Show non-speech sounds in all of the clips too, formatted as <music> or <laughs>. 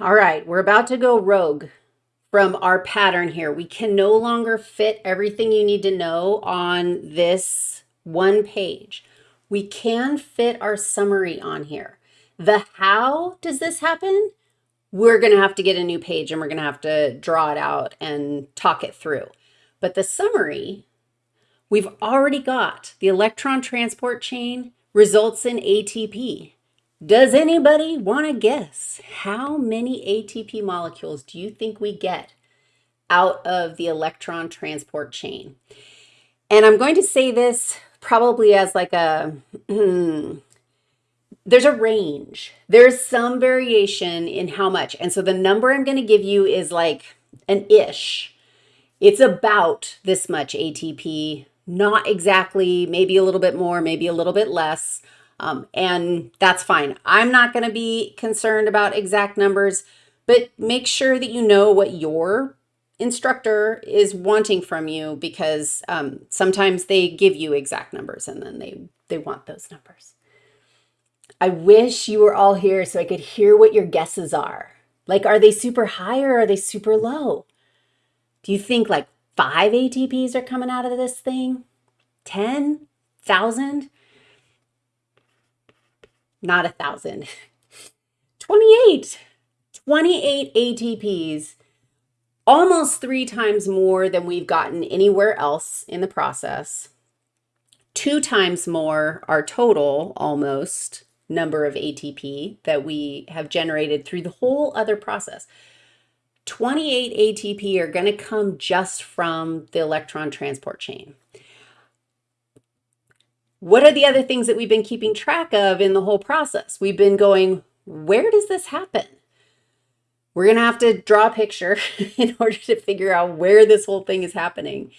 All right, we're about to go rogue from our pattern here. We can no longer fit everything you need to know on this one page. We can fit our summary on here. The how does this happen? We're going to have to get a new page and we're going to have to draw it out and talk it through. But the summary, we've already got the electron transport chain results in ATP. Does anybody want to guess how many ATP molecules do you think we get out of the electron transport chain? And I'm going to say this probably as like a, hmm, there's a range. There's some variation in how much. And so the number I'm going to give you is like an ish. It's about this much ATP, not exactly, maybe a little bit more, maybe a little bit less. Um, and that's fine. I'm not going to be concerned about exact numbers, but make sure that you know what your instructor is wanting from you because um, sometimes they give you exact numbers and then they, they want those numbers. I wish you were all here so I could hear what your guesses are. Like, are they super high or are they super low? Do you think like five ATPs are coming out of this thing? 10,000? Not a thousand. 28. 28 ATPs, almost three times more than we've gotten anywhere else in the process. Two times more our total, almost, number of ATP that we have generated through the whole other process. 28 ATP are going to come just from the electron transport chain. What are the other things that we've been keeping track of in the whole process? We've been going, where does this happen? We're going to have to draw a picture <laughs> in order to figure out where this whole thing is happening.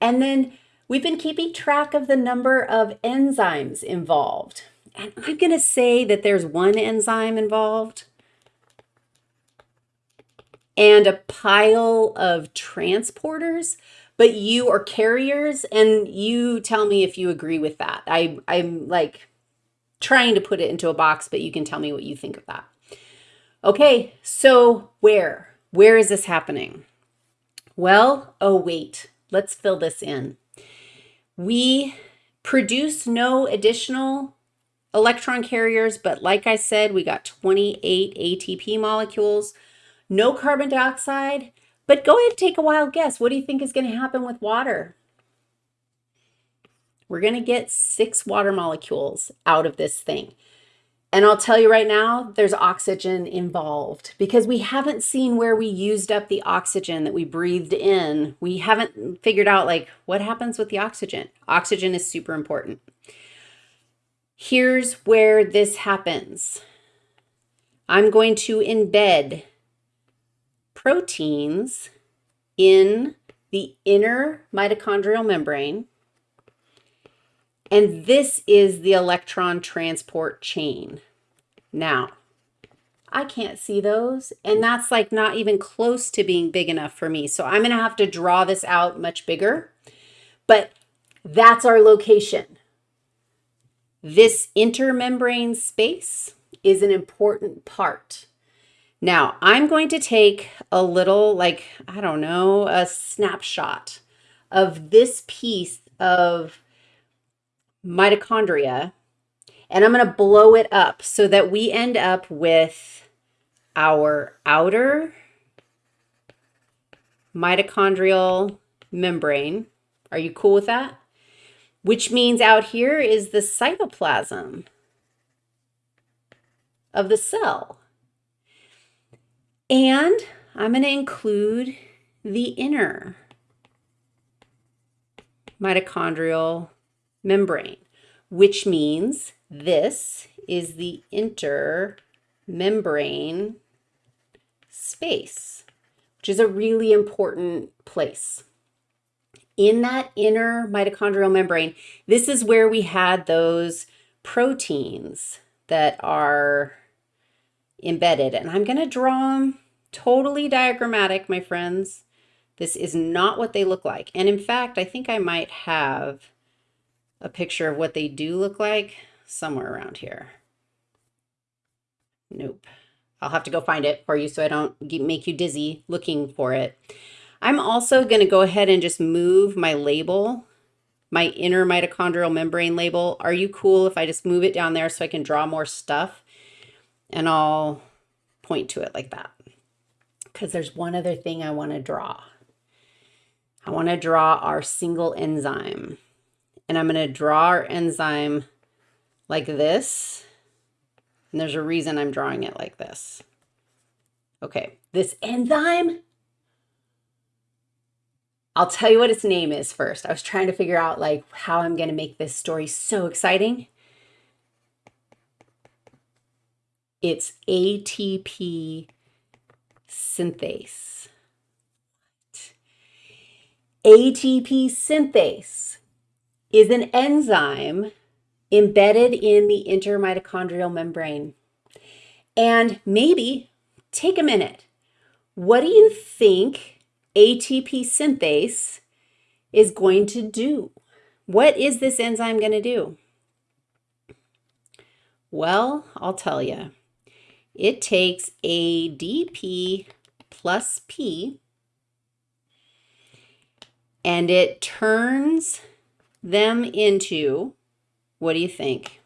And then we've been keeping track of the number of enzymes involved. And I'm going to say that there's one enzyme involved and a pile of transporters but you are carriers and you tell me if you agree with that. I, I'm like trying to put it into a box, but you can tell me what you think of that. Okay, so where? Where is this happening? Well, oh wait, let's fill this in. We produce no additional electron carriers, but like I said, we got 28 ATP molecules, no carbon dioxide, but go ahead and take a wild guess. What do you think is going to happen with water? We're going to get six water molecules out of this thing. And I'll tell you right now, there's oxygen involved because we haven't seen where we used up the oxygen that we breathed in. We haven't figured out like what happens with the oxygen. Oxygen is super important. Here's where this happens. I'm going to embed proteins in the inner mitochondrial membrane. And this is the electron transport chain. Now, I can't see those, and that's like not even close to being big enough for me. So I'm going to have to draw this out much bigger, but that's our location. This intermembrane space is an important part now I'm going to take a little, like, I don't know, a snapshot of this piece of mitochondria, and I'm going to blow it up so that we end up with our outer mitochondrial membrane. Are you cool with that? Which means out here is the cytoplasm of the cell. And I'm going to include the inner mitochondrial membrane, which means this is the intermembrane space, which is a really important place. In that inner mitochondrial membrane, this is where we had those proteins that are embedded. And I'm going to draw them totally diagrammatic, my friends. This is not what they look like. And in fact, I think I might have a picture of what they do look like somewhere around here. Nope. I'll have to go find it for you so I don't make you dizzy looking for it. I'm also going to go ahead and just move my label, my inner mitochondrial membrane label. Are you cool if I just move it down there so I can draw more stuff? And I'll point to it like that. Because there's one other thing I want to draw. I want to draw our single enzyme. And I'm going to draw our enzyme like this. And there's a reason I'm drawing it like this. Okay, this enzyme, I'll tell you what its name is first. I was trying to figure out like how I'm going to make this story so exciting. It's ATP synthase. ATP synthase is an enzyme embedded in the intermitochondrial membrane. And maybe take a minute. What do you think ATP synthase is going to do? What is this enzyme going to do? Well, I'll tell you. It takes ADP plus P and it turns them into what do you think?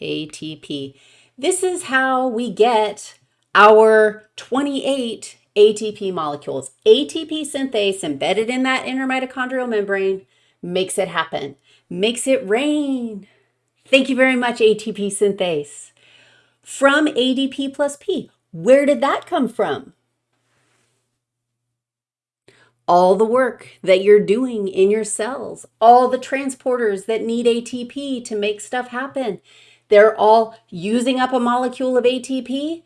ATP. This is how we get our 28 ATP molecules. ATP synthase embedded in that inner mitochondrial membrane makes it happen, makes it rain. Thank you very much, ATP synthase. From ADP plus P. Where did that come from? all the work that you're doing in your cells, all the transporters that need ATP to make stuff happen. They're all using up a molecule of ATP,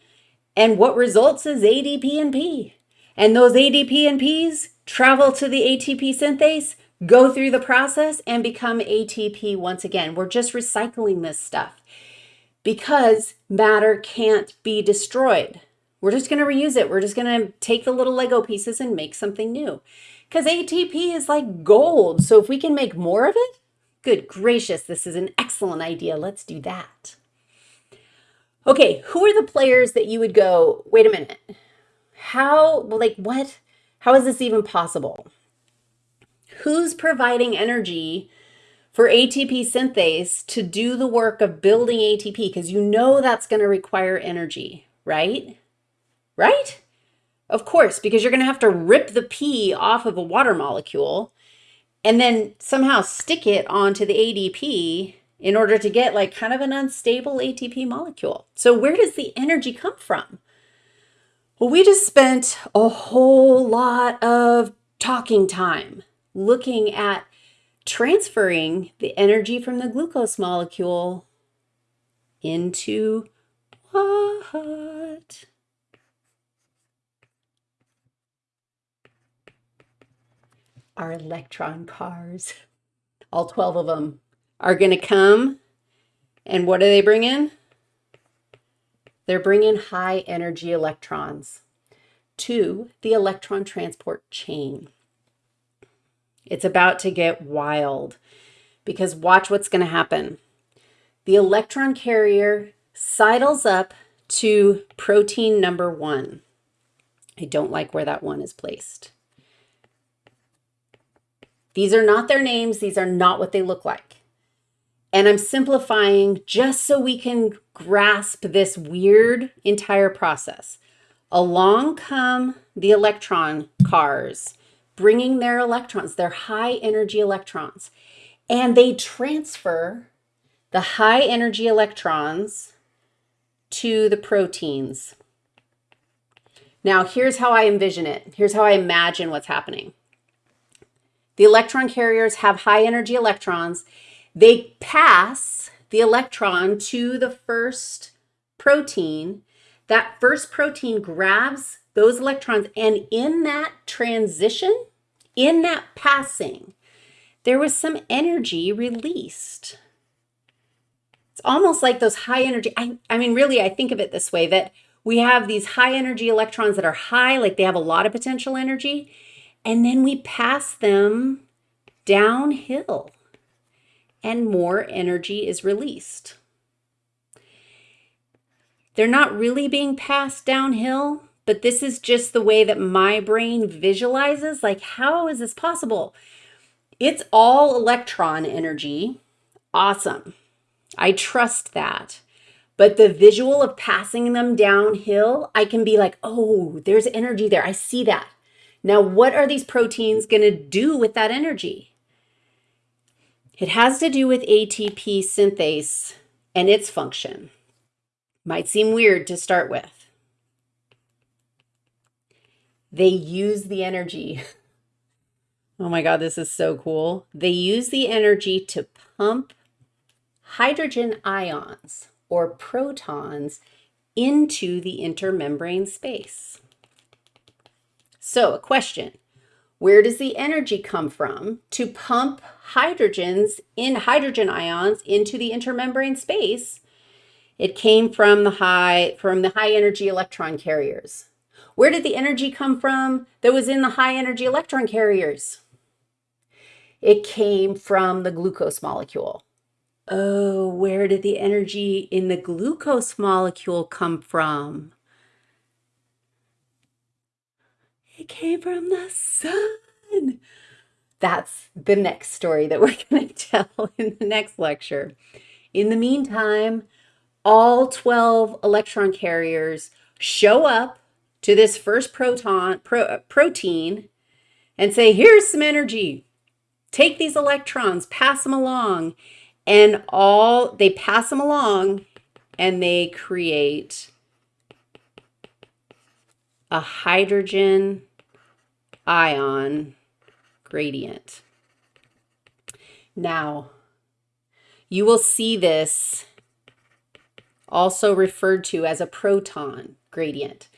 and what results is ADP and P. And those ADP and Ps travel to the ATP synthase, go through the process, and become ATP once again. We're just recycling this stuff because matter can't be destroyed. We're just going to reuse it. We're just going to take the little Lego pieces and make something new. Because ATP is like gold. So if we can make more of it, good gracious, this is an excellent idea. Let's do that. Okay, who are the players that you would go, wait a minute, how, like what, how is this even possible? Who's providing energy for ATP synthase to do the work of building ATP? Because you know that's going to require energy, right? right? Of course, because you're going to have to rip the P off of a water molecule and then somehow stick it onto the ADP in order to get like kind of an unstable ATP molecule. So where does the energy come from? Well, we just spent a whole lot of talking time looking at transferring the energy from the glucose molecule into what? our electron cars. All 12 of them are going to come. And what do they bring in? They're bringing high energy electrons to the electron transport chain. It's about to get wild because watch what's going to happen. The electron carrier sidles up to protein number one. I don't like where that one is placed. These are not their names. These are not what they look like. And I'm simplifying just so we can grasp this weird entire process. Along come the electron cars, bringing their electrons, their high energy electrons, and they transfer the high energy electrons to the proteins. Now, here's how I envision it. Here's how I imagine what's happening. The electron carriers have high energy electrons. They pass the electron to the first protein. That first protein grabs those electrons and in that transition, in that passing, there was some energy released. It's almost like those high energy, I, I mean, really, I think of it this way, that we have these high energy electrons that are high, like they have a lot of potential energy, and then we pass them downhill and more energy is released. they're not really being passed downhill, but this is just the way that my brain visualizes like, how is this possible? It's all electron energy. Awesome. I trust that. But the visual of passing them downhill, I can be like, oh, there's energy there. I see that. Now, what are these proteins going to do with that energy? It has to do with ATP synthase and its function. Might seem weird to start with. They use the energy. <laughs> Oh my God, this is so cool. They use the energy to pump hydrogen ions or protons into the intermembrane space. So a question, where does the energy come from to pump hydrogens in hydrogen ions into the intermembrane space it came from the high from the high energy electron carriers. Where did the energy come from that was in the high energy electron carriers? It came from the glucose molecule. Oh, where did the energy in the glucose molecule come from? It came from the sun. That's the next story that <laughs> we're going to tell in the next lecture. In the meantime, all 12 electron carriers show up to this first proton pro, uh, protein and say, here's some energy. Take these electrons, pass them along. And all they pass them along and they create a hydrogen ion gradient. Now, you will see this also referred to as a proton gradient.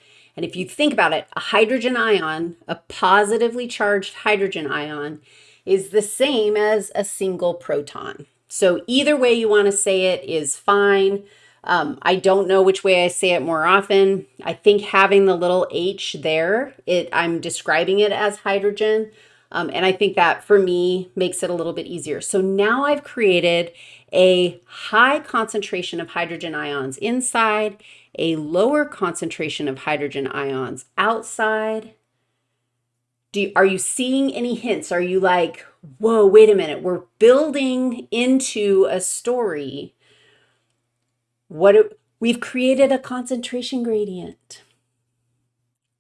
And if you think about it, a hydrogen ion, a positively charged hydrogen ion, is the same as a single proton. So either way you want to say it is fine. Um, I don't know which way I say it more often. I think having the little h there, it I'm describing it as hydrogen. Um, and I think that for me makes it a little bit easier. So now I've created a high concentration of hydrogen ions inside, a lower concentration of hydrogen ions outside. Do are you seeing any hints? Are you like, whoa, wait a minute, we're building into a story. What we've created a concentration gradient.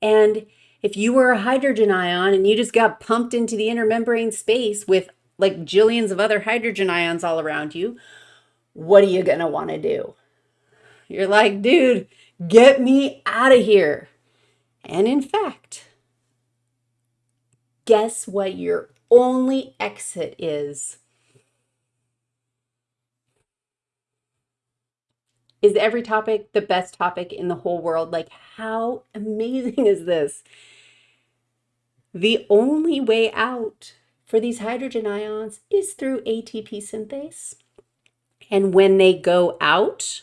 And if you were a hydrogen ion and you just got pumped into the inner membrane space with like jillions of other hydrogen ions all around you, what are you going to want to do? You're like, dude, get me out of here. And in fact, guess what your only exit is? Is every topic the best topic in the whole world? Like, how amazing is this? The only way out for these hydrogen ions is through ATP synthase. And when they go out,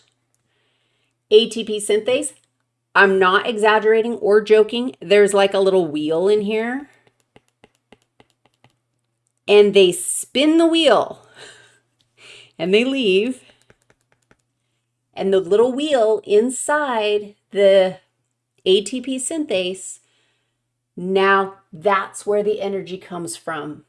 ATP synthase, I'm not exaggerating or joking. There's like a little wheel in here. And they spin the wheel and they leave. And the little wheel inside the ATP synthase, now that's where the energy comes from.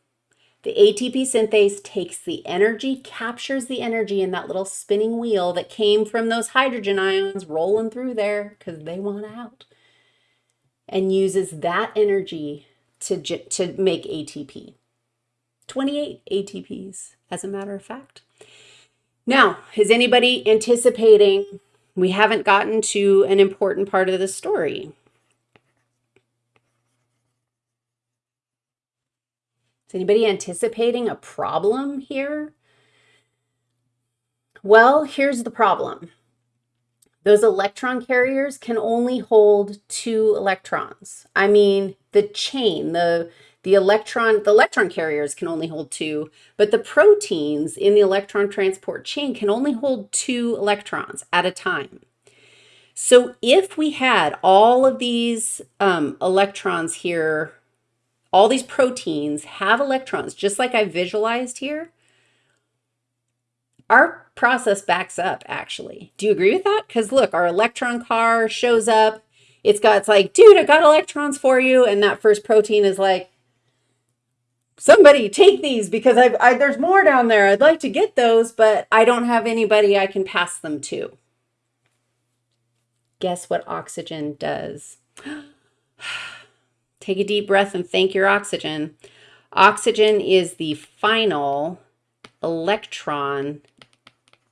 The ATP synthase takes the energy, captures the energy in that little spinning wheel that came from those hydrogen ions rolling through there because they want out, and uses that energy to, to make ATP. 28 ATPs, as a matter of fact. Now, is anybody anticipating we haven't gotten to an important part of the story? Is anybody anticipating a problem here? Well, here's the problem. Those electron carriers can only hold two electrons. I mean, the chain, the, the electron, the electron carriers can only hold two, but the proteins in the electron transport chain can only hold two electrons at a time. So if we had all of these um, electrons here all these proteins have electrons, just like I visualized here. our process backs up actually. Do you agree with that? Because look, our electron car shows up. It's got, it's like, dude, I got electrons for you. And that first protein is like, somebody take these because I've, I, there's more down there. I'd like to get those, but I don't have anybody I can pass them to. Guess what oxygen does? Take a deep breath and thank your oxygen. Oxygen is the final electron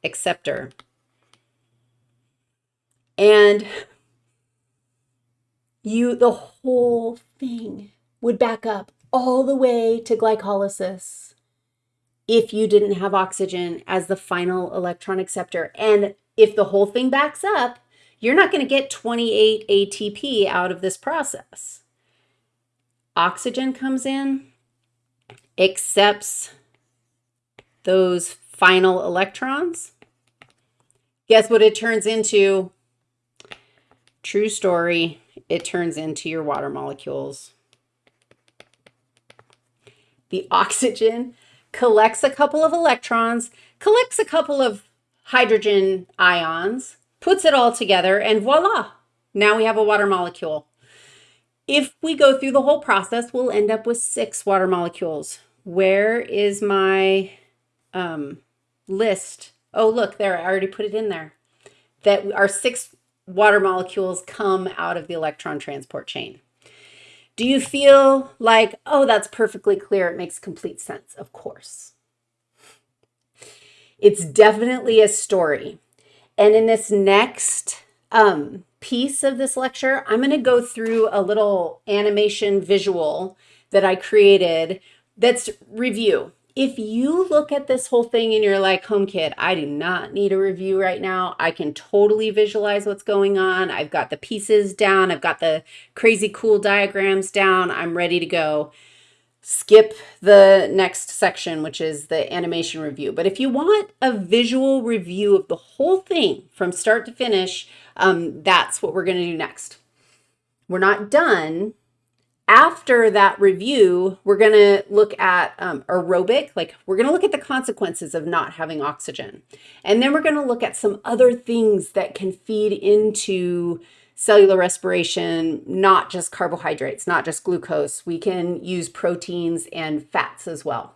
acceptor. And you, the whole thing would back up all the way to glycolysis if you didn't have oxygen as the final electron acceptor. And if the whole thing backs up, you're not going to get 28 ATP out of this process. Oxygen comes in, accepts those final electrons. Guess what it turns into? True story, it turns into your water molecules. The oxygen collects a couple of electrons, collects a couple of hydrogen ions, puts it all together, and voila, now we have a water molecule. If we go through the whole process, we'll end up with six water molecules. Where is my um, list? Oh, look, there, I already put it in there. That our six water molecules come out of the electron transport chain. Do you feel like, oh, that's perfectly clear. It makes complete sense. Of course. It's definitely a story. And in this next um, piece of this lecture, I'm going to go through a little animation visual that I created that's review. If you look at this whole thing and you're like, home kid, I do not need a review right now. I can totally visualize what's going on. I've got the pieces down. I've got the crazy cool diagrams down. I'm ready to go skip the next section, which is the animation review. But if you want a visual review of the whole thing from start to finish, um, that's what we're going to do next. We're not done. After that review, we're going to look at um, aerobic, like we're going to look at the consequences of not having oxygen. And then we're going to look at some other things that can feed into cellular respiration, not just carbohydrates, not just glucose. We can use proteins and fats as well.